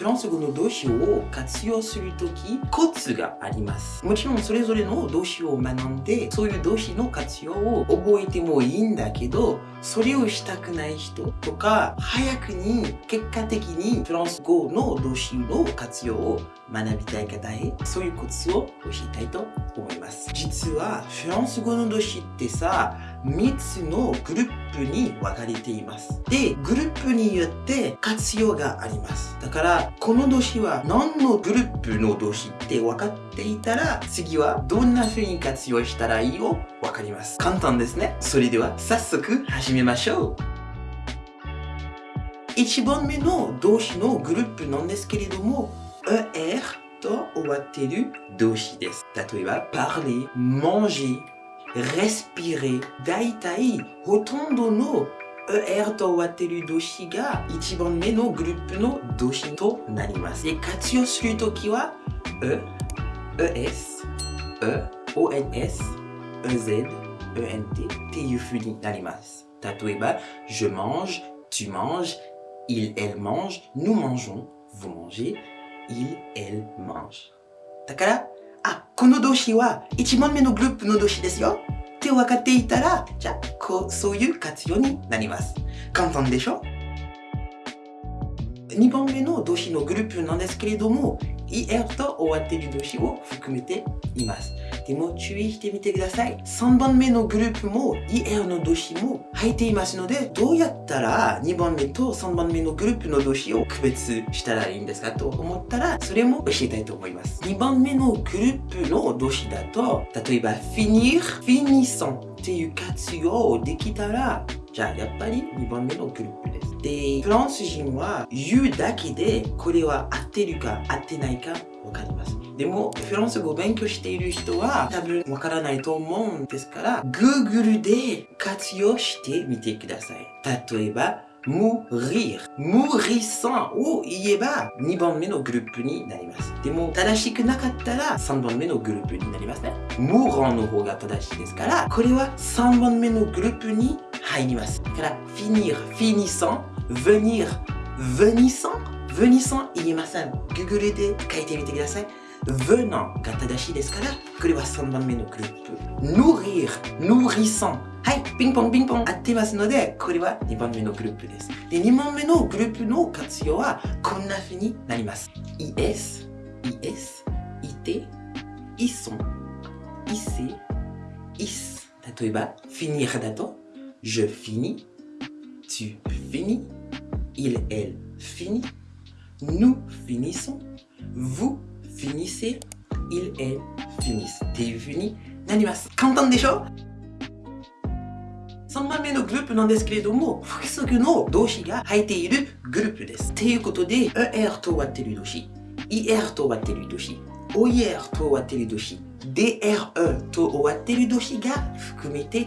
フランス語の動詞を活用するとき、コツがあります。もちろんそれぞれの動詞を学んで、そういう動詞の活用を覚えてもいいんだけど、それをしたくない人とか、早くに結果的にフランス語の動詞の活用を学びたい方へ、そういうコツを教えたいと思います。実は、フランス語の動詞ってさ、3つのグループに分かれています。で、グループによって活用があります。だから、この動詞は何のグループの動詞って分かってっていたら、次はどんな風に活用したらいいをわかります。簡単ですね。それでは早速始めましょう。1番目の動詞のグループなんですけれども、er と終わっている動詞です。例えば、parler, manger, respirer。大体、ほとんどの er と終わっている動詞が1番目のグループの動詞となります。で、活用するときは、e ES, E, O N S E E Z ONS, EZ, ENT, Tiyufuni Nalimas. Tatoeba, je mange, tu manges, il, elle mange, nous mangeons, vous mangez, il, elle mange. Takara? Ah, konodoshi wa ichibanme me no group no doshi desu yo. Te wakate itara, ja, ko, soyu katsuyo ni narimasu. Kantan desho 2番目の動詞のグループなんですけれども IR と終わってる動詞を含めています。でも注意してみてください。3番目のグループも IR の動詞も入っていますので、どうやったら2番目と3番目のグループの動詞を区別したらいいんですかと思ったら、それも教えたいと思います。2番目のグループの動詞だと、例えば finir、finissant っていう活用できたら、じゃあやっぱり2番目のグループです。で、フランス人は言うだけで、これは合ってるか合ってないかわかります。でも、フランス語を勉強している人は多分わからないと思うんですから、Google で活用してみてください。例えば、mourir。mourissant を言えば2番目のグループになります。でも正しくなかったら3番目のグループになりますね。mourant の方が正しいですから、これは3番目のグループに入ります。だから finir, finissant venir venissant venissant il Google gugurude kaite kudasai venant gatadashi desu kara kore wa no nourrir nourrissant hai ping pong ping pong atte no node kore wa niban no groupe de no groupe no katsuyo konna is is ite ison ise is tatoeba, finir je finis tu finis il, elle fini nous finissons, vous finissez, il, elle finissent. っていう風になります。簡単でしょ ?3 番目のグループなんですけれども、複数の動詞が入っているグループです。ということで、er と終わっている動詞、er と終わっている動詞、oer と終わっている動詞、dre と終わっている動詞が含めて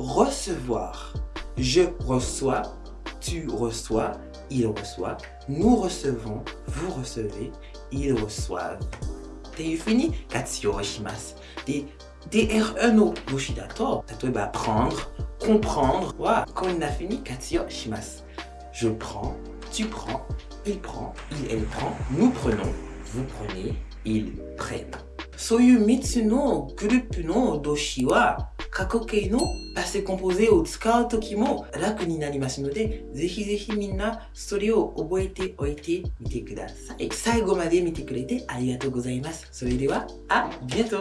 recevoir. Je reçois, tu reçois, il reçoit, nous recevons, vous recevez, ils reçoivent. T'es fini Katsuyoshimasu. des DRNO e Yoshidato. Ça doit eh ben, prendre comprendre. quand on a fini Je prends, tu prends, il prend, il, elle prend, nous prenons, vous prenez, ils prennent. Soyu mitsuno, no doshiwa no 過去形のパステコンポゼを使う時も楽になりますので、ぜひぜひみんなそれを覚えておいてみてください。最後まで見てくれてありがとうございます。それでは、あ、りがと